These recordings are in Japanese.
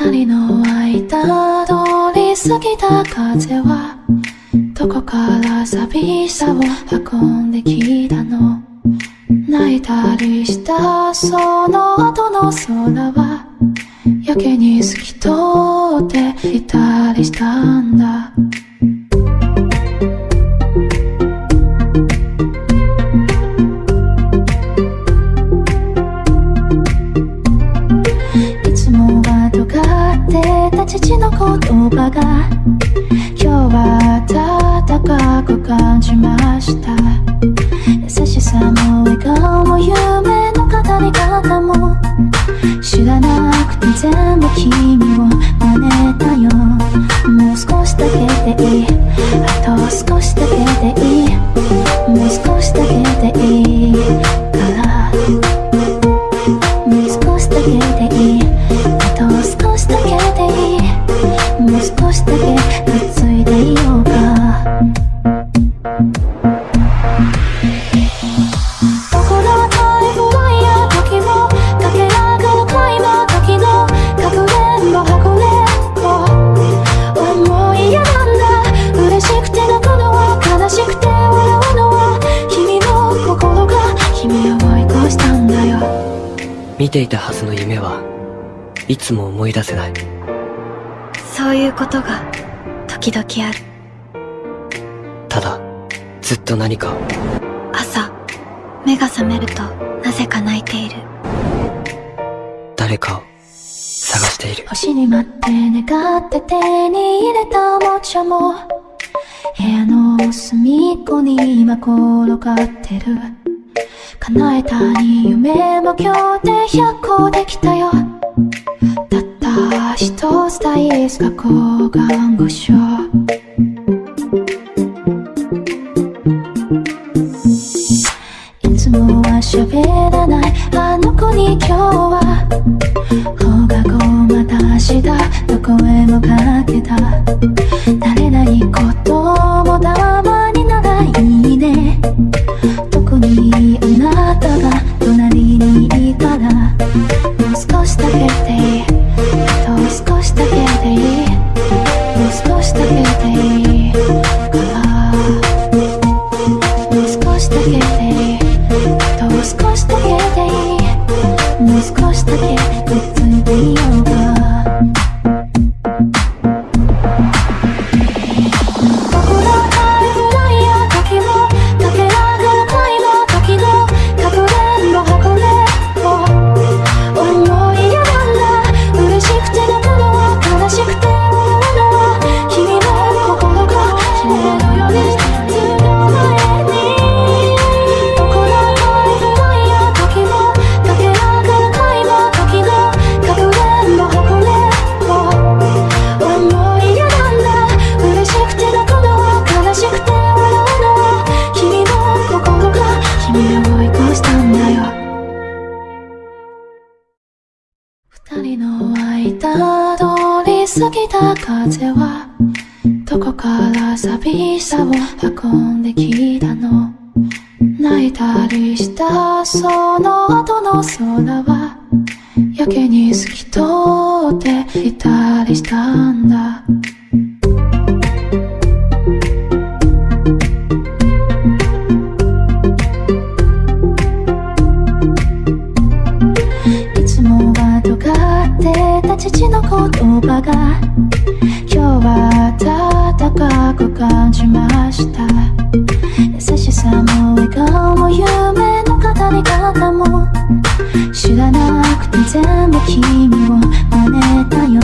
二人の間通り過ぎた風はどこから寂しさを運んできたの？泣いたりしたその後の空はやけに透き通っていたりしたんだ。もう少しだけでいい。あと少しだけでいい。ていたはずの夢はいつも思い出せない。そういうことが時々ある。ただずっと何かを。朝目が覚めるとなぜか泣いている。誰かを。探している。星に待って願って手に入れたおもちゃも。部屋の隅っこに今転がってる叶えたい夢も今日で100個できたよ。たった一つ大好き学校看護師いた風はどこから寂しさを運んできたの？泣いたりしたその後の空はやけに透き通っていたりしたんだ。言葉が今日は暖かく感じました。優しさも笑顔も夢の語り方も知らなくて全部君を真似たよ。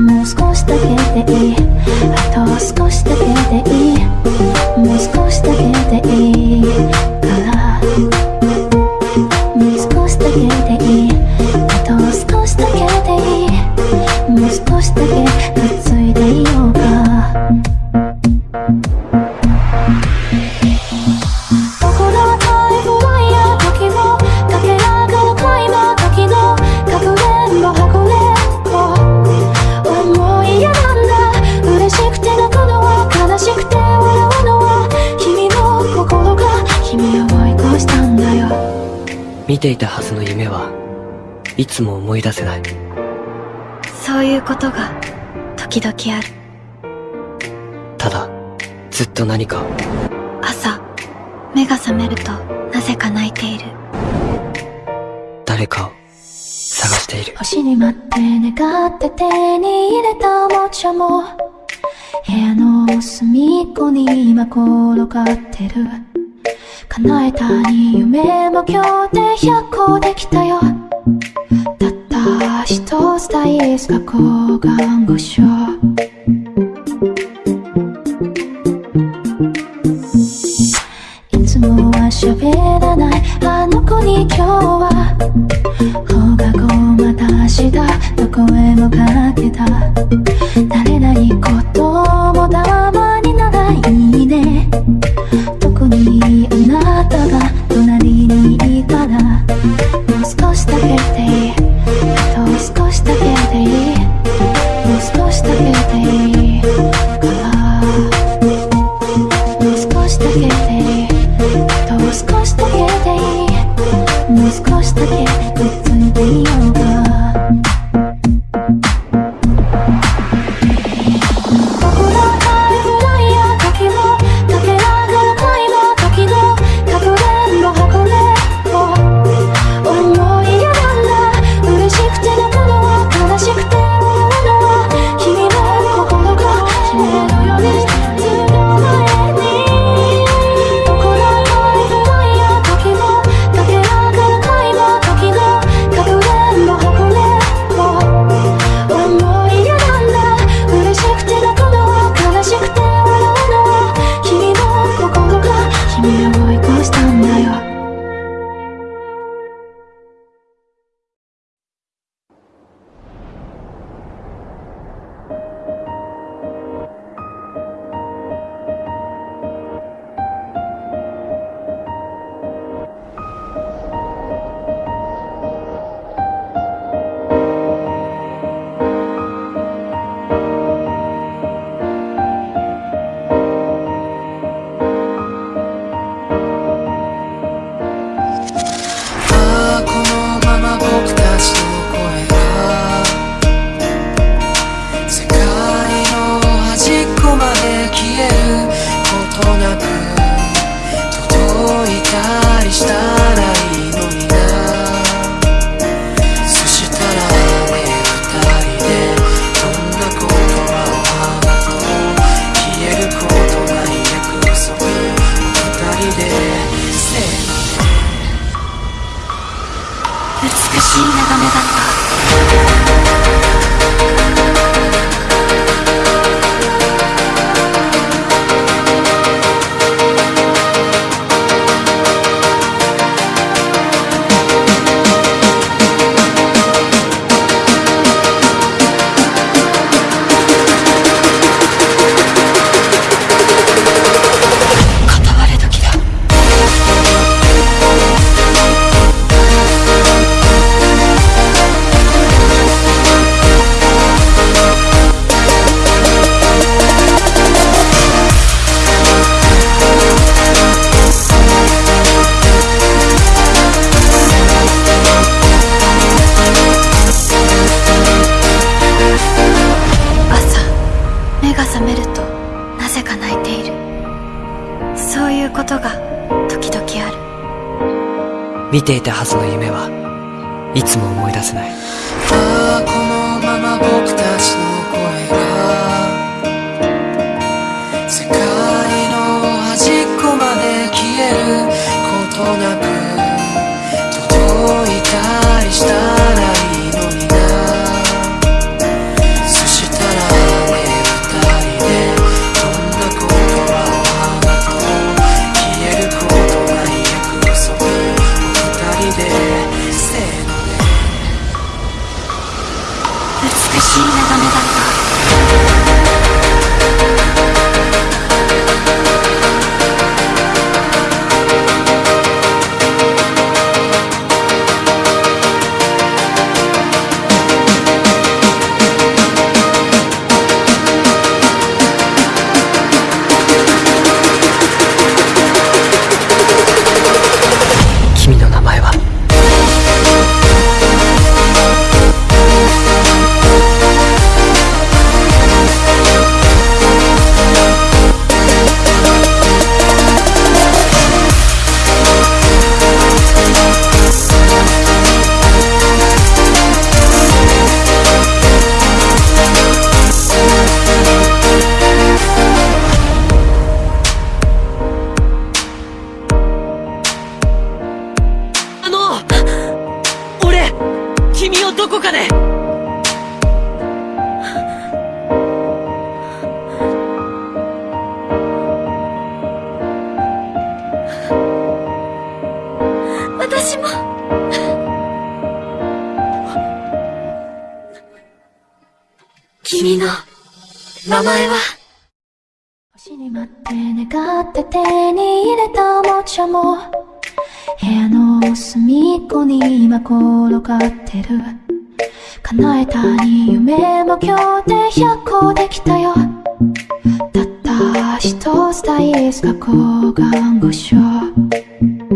もう少しだけでいい。あと少しだけでいい。見ていたはずの夢はいつも思い出せない。そういうことが時々ある。ただずっと何か。朝目が覚めるとなぜか泣いている。誰かを探している。星に待って願って手に入れたおもちゃも。部屋の隅っこに今転がってる。叶えたに夢も今日で100個できたよ。たった一つ大好きが交換後症い眺めだった。見ていたはずの夢はいつも思い出せない。君の名前は？星に待って願って手に入れたおもちゃも部屋の隅っこに今転がってる。叶えたに夢も今日で100個できたよ。たった一つ大好き抗がん護所い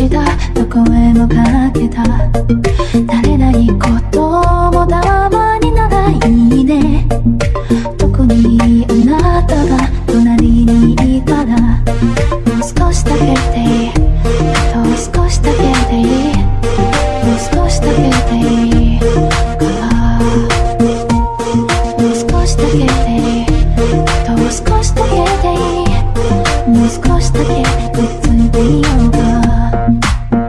またどこへもかけた。慣れないこともたまにならいいね。特にあなたが隣にいたらもう少しだけでいいあと少しだけでいいもう少しだけでいいからもう少しだけでいいあと少しだけでいいもう少しだけくっついていようか Bye.